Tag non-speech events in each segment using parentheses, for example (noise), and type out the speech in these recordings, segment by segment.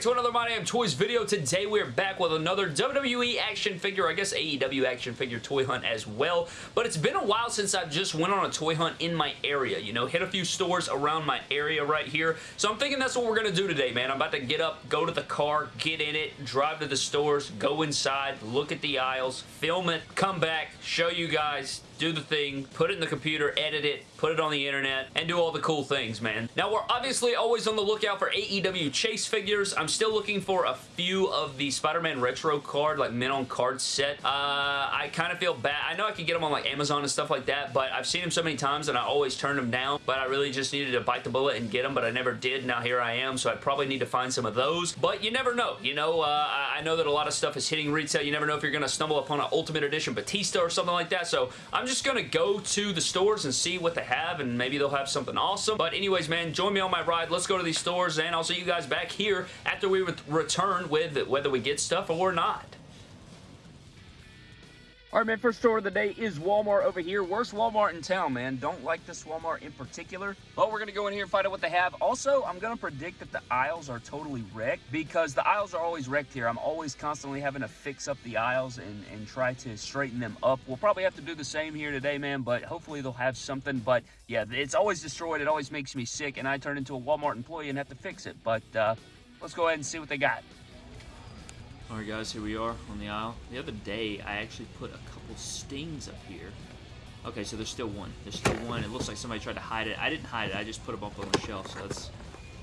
to another My Damn Toys video. Today, we are back with another WWE action figure, I guess AEW action figure toy hunt as well. But it's been a while since I just went on a toy hunt in my area, you know, hit a few stores around my area right here. So I'm thinking that's what we're going to do today, man. I'm about to get up, go to the car, get in it, drive to the stores, go inside, look at the aisles, film it, come back, show you guys, do the thing, put it in the computer, edit it, put it on the internet, and do all the cool things, man. Now, we're obviously always on the lookout for AEW Chase figures. I'm still looking for a few of the Spider-Man Retro card, like men on card set. Uh, I kind of feel bad. I know I could get them on like Amazon and stuff like that, but I've seen them so many times and I always turn them down, but I really just needed to bite the bullet and get them, but I never did. Now here I am, so I probably need to find some of those, but you never know. You know, uh, I know that a lot of stuff is hitting retail. You never know if you're going to stumble upon an Ultimate Edition Batista or something like that, so I'm just going to go to the stores and see what they have and maybe they'll have something awesome. But anyways, man, join me on my ride. Let's go to these stores and I'll see you guys back here after we return with whether we get stuff or not. All right, man, first store of the day is Walmart over here. Worst Walmart in town, man. Don't like this Walmart in particular, but we're going to go in here and find out what they have. Also, I'm going to predict that the aisles are totally wrecked because the aisles are always wrecked here. I'm always constantly having to fix up the aisles and, and try to straighten them up. We'll probably have to do the same here today, man, but hopefully they'll have something. But yeah, it's always destroyed. It always makes me sick, and I turn into a Walmart employee and have to fix it. But uh, let's go ahead and see what they got. Alright guys, here we are on the aisle. The other day, I actually put a couple stings up here. Okay, so there's still one. There's still one. It looks like somebody tried to hide it. I didn't hide it. I just put them up on the shelf, so that's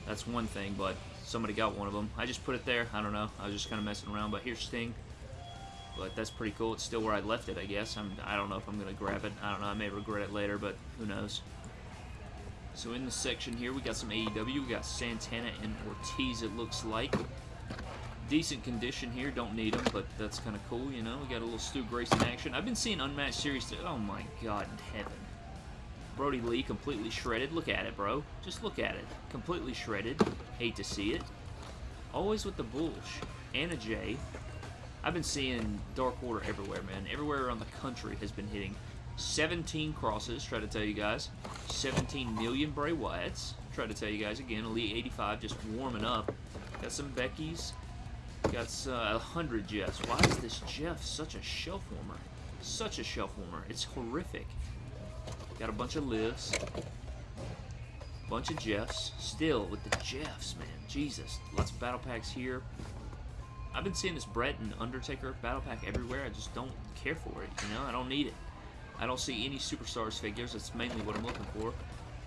that's one thing, but somebody got one of them. I just put it there. I don't know. I was just kind of messing around, but here's Sting. But that's pretty cool. It's still where I left it, I guess. I'm, I don't know if I'm going to grab it. I don't know. I may regret it later, but who knows. So in the section here, we got some AEW. We got Santana and Ortiz, it looks like decent condition here. Don't need them, but that's kind of cool, you know. We got a little Stu Grayson action. I've been seeing Unmatched Series. Oh, my God in heaven. Brodie Lee completely shredded. Look at it, bro. Just look at it. Completely shredded. Hate to see it. Always with the bullsh. Anna Jay. I've been seeing Dark Order everywhere, man. Everywhere around the country has been hitting 17 crosses, try to tell you guys. 17 million Bray Wyatts. Try to tell you guys again. Elite 85 just warming up. Got some Becky's. Got uh, 100 Jeffs. Why is this Jeff such a shelf warmer? Such a shelf warmer. It's horrific. Got a bunch of Livs. Bunch of Jeffs. Still with the Jeffs, man. Jesus. Lots of battle packs here. I've been seeing this Bret and Undertaker battle pack everywhere. I just don't care for it, you know? I don't need it. I don't see any Superstars figures. That's mainly what I'm looking for.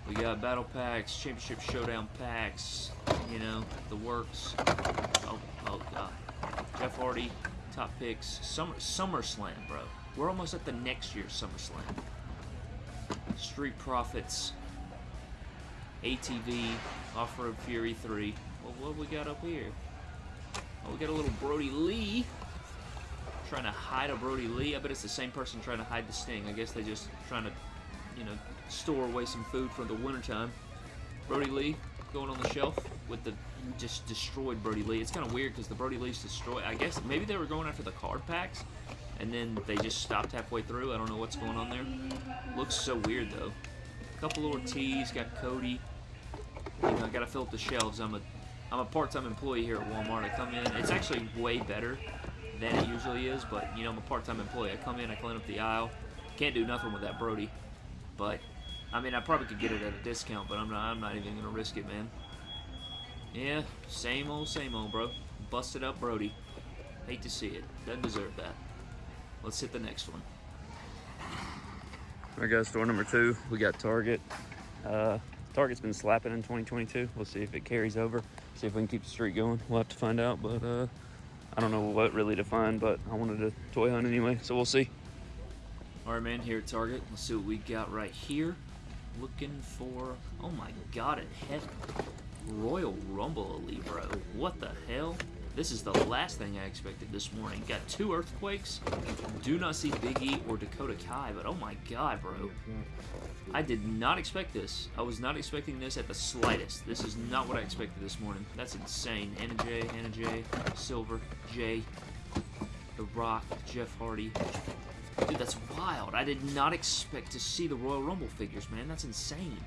We got battle packs, championship showdown packs, you know, the works. Oh, oh god. Jeff Hardy, top picks, Summer SummerSlam, bro. We're almost at the next year's SummerSlam. Street Profits, ATV, Off-Road Fury 3. Well, what we got up here? Oh, we got a little Brodie Lee. Trying to hide a Brodie Lee. I bet it's the same person trying to hide the Sting. I guess they're just trying to you know, store away some food for the wintertime. Brodie Lee going on the shelf with the just destroyed Brodie Lee. It's kind of weird because the Brodie Lee's destroyed. I guess maybe they were going after the card packs and then they just stopped halfway through. I don't know what's going on there. Looks so weird though. A couple Ortiz, got Cody. You know, I gotta fill up the shelves. I'm a I'm a part-time employee here at Walmart. I come in. It's actually way better than it usually is, but you know, I'm a part-time employee. I come in, I clean up the aisle. Can't do nothing with that Brodie, But, I mean, I probably could get it at a discount, but I'm not, I'm not even going to risk it, man. Yeah, same old, same old, bro. Busted up Brodie. Hate to see it. Doesn't deserve that. Let's hit the next one. All right, guys, store number two. We got Target. Uh, Target's been slapping in 2022. We'll see if it carries over. See if we can keep the streak going. We'll have to find out, but uh, I don't know what really to find, but I wanted to toy hunt anyway, so we'll see. Alright man, here at Target, let's see what we got right here. Looking for, oh my god in heaven, Royal Rumble Elite, bro. What the hell? This is the last thing I expected this morning. Got two Earthquakes. Do not see Big E or Dakota Kai, but oh my god, bro. I did not expect this. I was not expecting this at the slightest. This is not what I expected this morning. That's insane. Anna Jay, Anna Jay, Silver, J, The Rock, Jeff Hardy, Dude, that's wild. I did not expect to see the Royal Rumble figures, man. That's insane.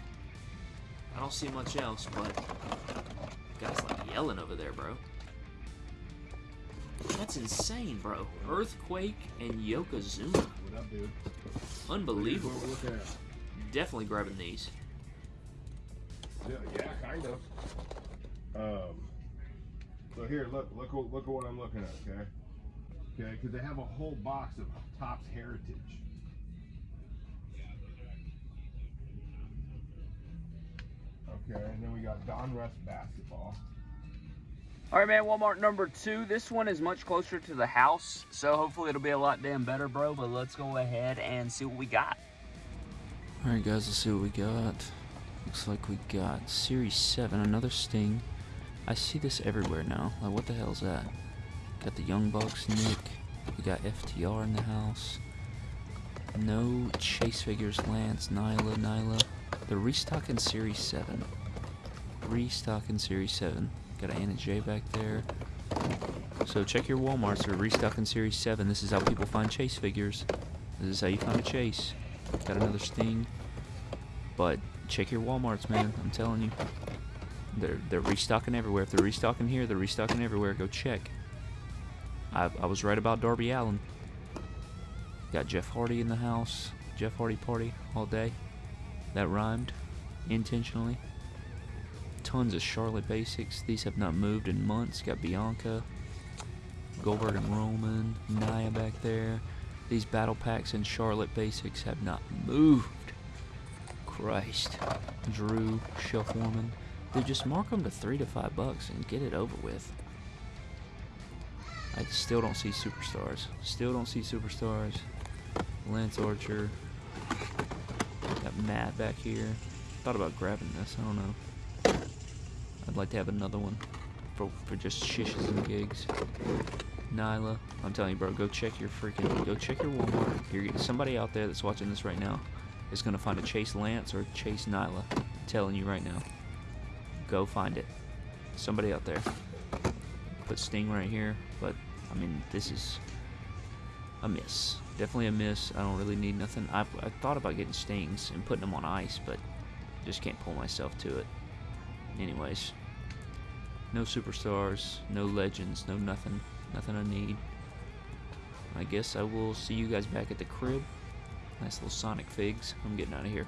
I don't see much else, but guys like, yelling over there, bro. That's insane, bro. Earthquake and Yokozuna. What up, dude? Unbelievable. Definitely grabbing these. Yeah, yeah, kind of. Um. So here, look, look, look at what I'm looking at. Okay. Okay, because they have a whole box of Topps Heritage. Okay, and then we got Donruss basketball. All right, man, Walmart number two. This one is much closer to the house, so hopefully it'll be a lot damn better, bro. But let's go ahead and see what we got. All right, guys, let's see what we got. Looks like we got Series 7, another Sting. I see this everywhere now. Like, what the hell is that? Got the Young Bucks, Nick. We got FTR in the house. No Chase figures, Lance, Nyla, Nyla. They're restocking Series 7. Restocking Series 7. Got an Anna Jay back there. So check your Walmarts. They're restocking Series 7. This is how people find Chase figures. This is how you find a Chase. Got another Sting. But check your Walmarts, man. I'm telling you. They're, they're restocking everywhere. If they're restocking here, they're restocking everywhere. Go check. I, I was right about Darby Allin. Got Jeff Hardy in the house. Jeff Hardy party all day. That rhymed intentionally. Tons of Charlotte basics. These have not moved in months. Got Bianca, Goldberg and Roman, Nia back there. These battle packs and Charlotte basics have not moved. Christ. Drew, Shelf Woman. Dude, just mark them to three to five bucks and get it over with. I still don't see superstars. Still don't see superstars. Lance Archer. Got Matt back here. Thought about grabbing this. I don't know. I'd like to have another one for, for just shishes and gigs. Nyla, I'm telling you, bro, go check your freaking, go check your Walmart. You're, somebody out there that's watching this right now is gonna find a Chase Lance or Chase Nyla. I'm telling you right now. Go find it. Somebody out there. Put Sting right here, but I mean, this is a miss. Definitely a miss. I don't really need nothing. I, I thought about getting Stings and putting them on ice, but just can't pull myself to it. Anyways, no superstars, no legends, no nothing. Nothing I need. I guess I will see you guys back at the crib. Nice little Sonic figs. I'm getting out of here.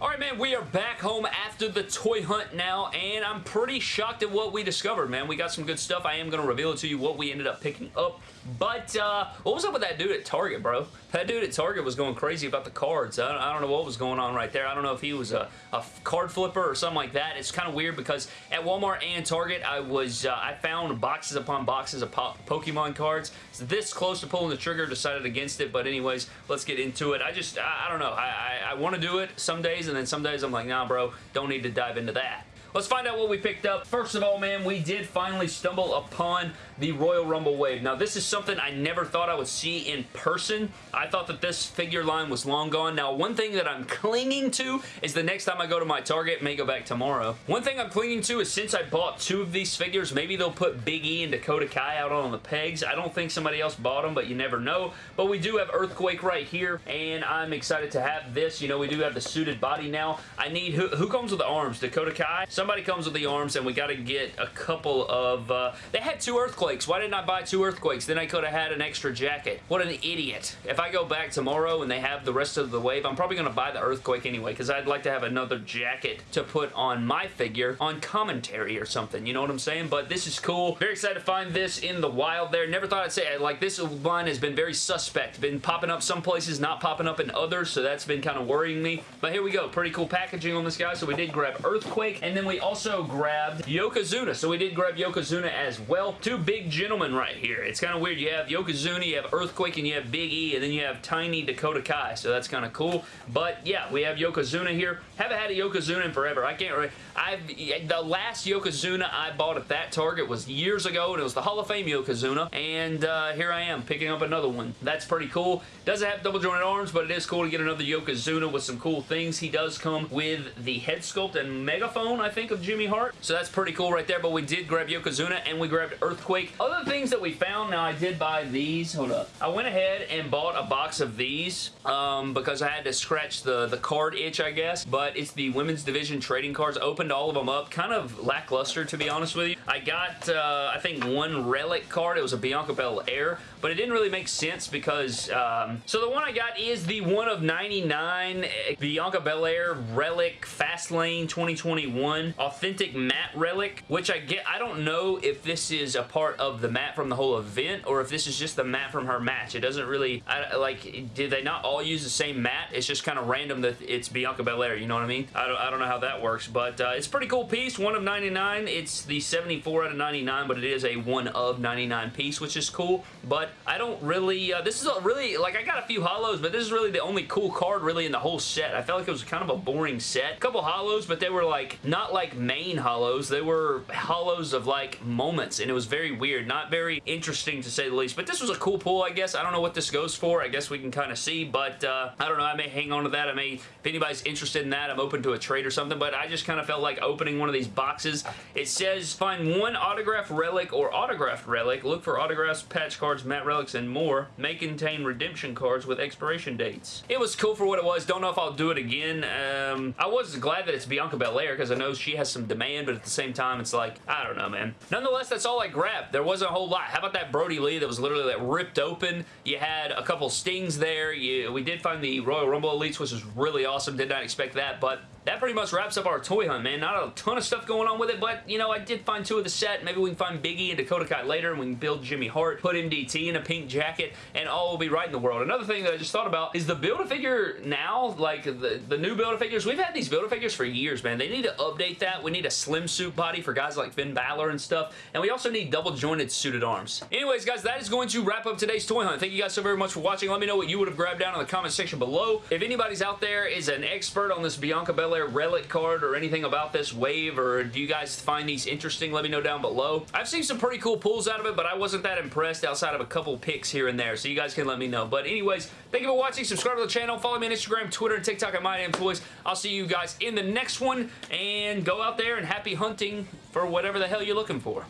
All right, man, we are back home after the toy hunt now, and I'm pretty shocked at what we discovered, man. We got some good stuff. I am going to reveal it to you what we ended up picking up, but uh, what was up with that dude at Target, bro? That dude at Target was going crazy about the cards. I don't, I don't know what was going on right there. I don't know if he was a, a card flipper or something like that. It's kind of weird because at Walmart and Target, I was uh, I found boxes upon boxes of po Pokemon cards. It's this close to pulling the trigger, decided against it, but anyways, let's get into it. I just, I, I don't know. I, I, I want to do it some days, and then some days I'm like, nah, bro, don't need to dive into that. Let's find out what we picked up. First of all, man, we did finally stumble upon the Royal Rumble Wave. Now, this is something I never thought I would see in person. I thought that this figure line was long gone. Now, one thing that I'm (laughs) clinging to is the next time I go to my Target, may go back tomorrow. One thing I'm clinging to is since I bought two of these figures, maybe they'll put Big E and Dakota Kai out on the pegs. I don't think somebody else bought them, but you never know. But we do have Earthquake right here, and I'm excited to have this. You know, we do have the suited body now. I need, who, who comes with the arms? Dakota Kai? Somebody comes with the arms, and we got to get a couple of, uh, they had two Earthquakes. Why didn't I buy two Earthquakes? Then I could have had an extra jacket. What an idiot. If I go back tomorrow and they have the rest of the wave, I'm probably going to buy the Earthquake anyway, because I'd like to have another jacket to put on my figure on commentary or something. You know what I'm saying? But this is cool. Very excited to find this in the wild there. Never thought I'd say it. Like, this line has been very suspect. Been popping up some places, not popping up in others, so that's been kind of worrying me. But here we go. Pretty cool packaging on this guy. So we did grab Earthquake, and then we also grabbed Yokozuna. So we did grab Yokozuna as well. Two big gentlemen right here. It's kind of weird. You have Yokozuna, you have Earthquake, and you have Big E, and then you have Tiny Dakota Kai. So that's kind of cool. But yeah, we have Yokozuna here. Haven't had a Yokozuna in forever. I can't really... I've The last Yokozuna I bought at that Target was years ago, and it was the Hall of Fame Yokozuna. And uh, here I am picking up another one. That's pretty cool. Doesn't have double jointed arms, but it is cool to get another Yokozuna with some cool things. He does come with the head sculpt and megaphone, I think think, of Jimmy Hart. So that's pretty cool right there, but we did grab Yokozuna and we grabbed Earthquake. Other things that we found, now I did buy these. Hold up. I went ahead and bought a box of these um, because I had to scratch the, the card itch, I guess, but it's the Women's Division trading cards. Opened all of them up. Kind of lackluster, to be honest with you. I got, uh, I think, one Relic card. It was a Bianca Belair, but it didn't really make sense because, um, so the one I got is the one of 99 Bianca Belair Relic Fastlane 2021 Authentic Mat Relic, which I get, I don't know if this is a part of the mat from the whole event or if this is just the mat from her match. It doesn't really, I, like, did they not all use the same mat? It's just kind of random that it's Bianca Belair, you know what I mean? I don't, I don't know how that works, but uh, it's a pretty cool piece. One of 99. It's the 74 out of 99, but it is a one of 99 piece, which is cool, but I don't really, uh, this is a really, like, I got a few holos, but this is really the only cool card really in the whole set. I felt like it was kind of a boring set. A couple holos, but they were, like, not like main holos. They were holos of, like, moments, and it was very weird. Not very interesting, to say the least, but this was a cool pull, I guess. I don't know what this goes for. I guess we can kind of see, but uh, I don't know. I may hang on to that. I may, if anybody's interested in that, I'm open to a trade or something, but I just kind of felt like opening one of these boxes. It says find one autograph relic or autographed relic. Look for autographs, patch cards, mat relics, and more. May contain redemption cards with expiration dates. It was cool for what it was. Don't know if I'll do it again. Um, I was glad that it's Bianca Belair because I know she has some demand, but at the same time, it's like, I don't know, man. Nonetheless, that's all I grabbed. There wasn't a whole lot. How about that Brodie Lee that was literally like ripped open? You had a couple stings there. You, we did find the Royal Rumble Elites, which was really awesome. Did not expect that, but that pretty much wraps up our toy hunt, man. Not a ton of stuff going on with it, but, you know, I did find two of the set. Maybe we can find Biggie and Dakota Kai later, and we can build Jimmy Hart, put MDT in a pink jacket, and all will be right in the world. Another thing that I just thought about is the Build-A-Figure now, like the, the new Build-A-Figures, we've had these Build-A-Figures for years, man. They need to update that. We need a slim suit body for guys like Finn Balor and stuff, and we also need double-jointed suited arms. Anyways, guys, that is going to wrap up today's toy hunt. Thank you guys so very much for watching. Let me know what you would have grabbed down in the comment section below. If anybody's out there is an expert on this Bianca Belair relic card or anything about this wave, or do you guys find these interesting, let me know down below. I've seen some pretty cool pulls out of it, but I wasn't that impressed outside of a couple picks here and there, so you guys can let me know. But anyways, thank you for watching. Subscribe to the channel. Follow me on Instagram, Twitter, and TikTok at MyDamnToys. I'll see you guys in the next one, and go out there and happy hunting for whatever the hell you're looking for.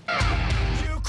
You